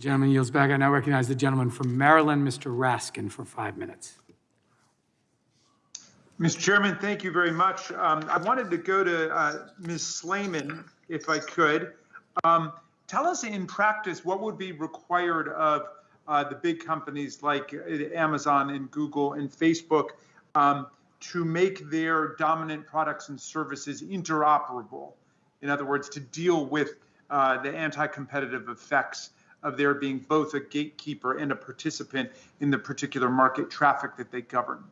The gentleman yields back. I now recognize the gentleman from Maryland, Mr. Raskin, for five minutes. Mr. Chairman, thank you very much. Um, I wanted to go to uh, Ms. Slaiman, if I could. Um, tell us in practice what would be required of uh, the big companies like uh, Amazon and Google and Facebook um, to make their dominant products and services interoperable. In other words, to deal with uh, the anti-competitive effects of their being both a gatekeeper and a participant in the particular market traffic that they govern.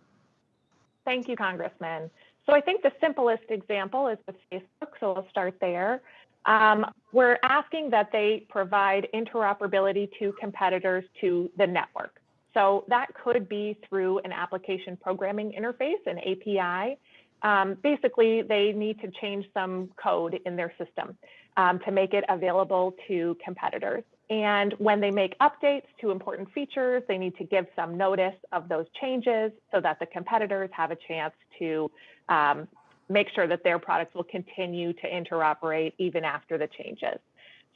Thank you, Congressman. So I think the simplest example is with Facebook, so we'll start there. Um, we're asking that they provide interoperability to competitors to the network. So that could be through an application programming interface, an API. Um, basically, they need to change some code in their system um, to make it available to competitors. And when they make updates to important features, they need to give some notice of those changes so that the competitors have a chance to um, make sure that their products will continue to interoperate even after the changes.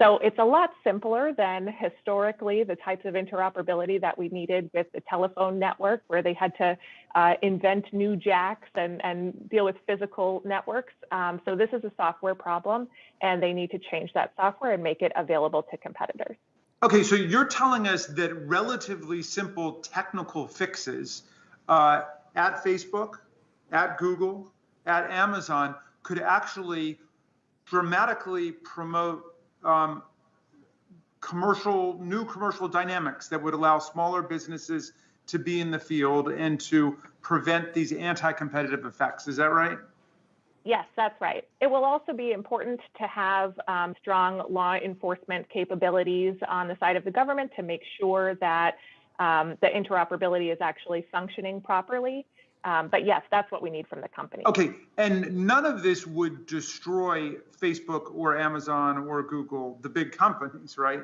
So it's a lot simpler than historically the types of interoperability that we needed with the telephone network, where they had to uh, invent new jacks and, and deal with physical networks. Um, so this is a software problem, and they need to change that software and make it available to competitors. Okay, so you're telling us that relatively simple technical fixes uh, at Facebook, at Google, at Amazon could actually dramatically promote um, commercial, new commercial dynamics that would allow smaller businesses to be in the field and to prevent these anti-competitive effects. Is that right? Yes, that's right. It will also be important to have um, strong law enforcement capabilities on the side of the government to make sure that um, the interoperability is actually functioning properly. Um, but yes, that's what we need from the company. Okay, and none of this would destroy Facebook or Amazon or Google, the big companies, right?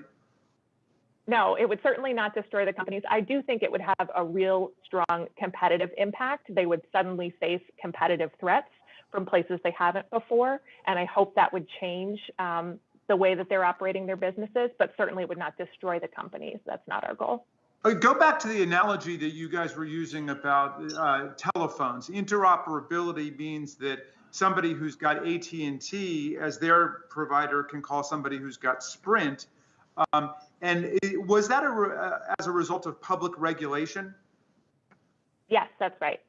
No, it would certainly not destroy the companies. I do think it would have a real strong competitive impact. They would suddenly face competitive threats from places they haven't before, and I hope that would change um, the way that they're operating their businesses, but certainly it would not destroy the companies. That's not our goal. Go back to the analogy that you guys were using about uh, telephones. Interoperability means that somebody who's got AT&T as their provider can call somebody who's got Sprint. Um, and it, was that a uh, as a result of public regulation? Yes, that's right.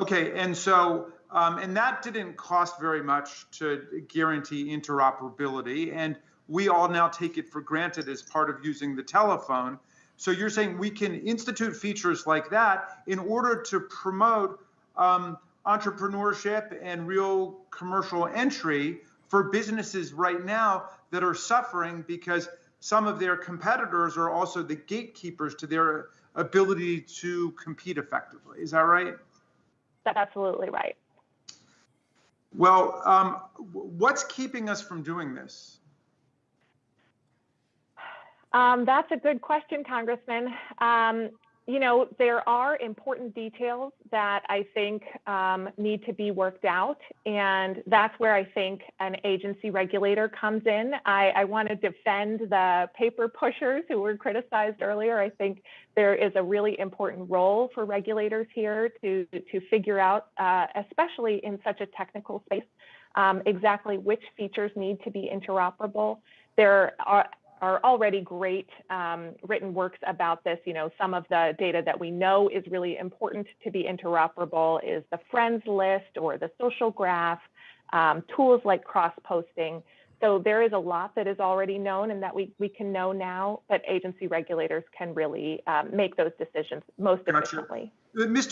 Okay, and so um, and that didn't cost very much to guarantee interoperability, and we all now take it for granted as part of using the telephone. So you're saying we can institute features like that in order to promote um, entrepreneurship and real commercial entry for businesses right now that are suffering because some of their competitors are also the gatekeepers to their ability to compete effectively. Is that right? That's absolutely right. Well, um, what's keeping us from doing this? Um, that's a good question, Congressman. Um, you know, there are important details that I think um, need to be worked out, and that's where I think an agency regulator comes in. I, I want to defend the paper pushers who were criticized earlier. I think there is a really important role for regulators here to to figure out, uh, especially in such a technical space, um, exactly which features need to be interoperable. There are are already great um, written works about this. You know, some of the data that we know is really important to be interoperable is the friends list or the social graph, um, tools like cross-posting. So there is a lot that is already known and that we, we can know now, but agency regulators can really um, make those decisions most Gotcha. efficiently. Uh, Mr.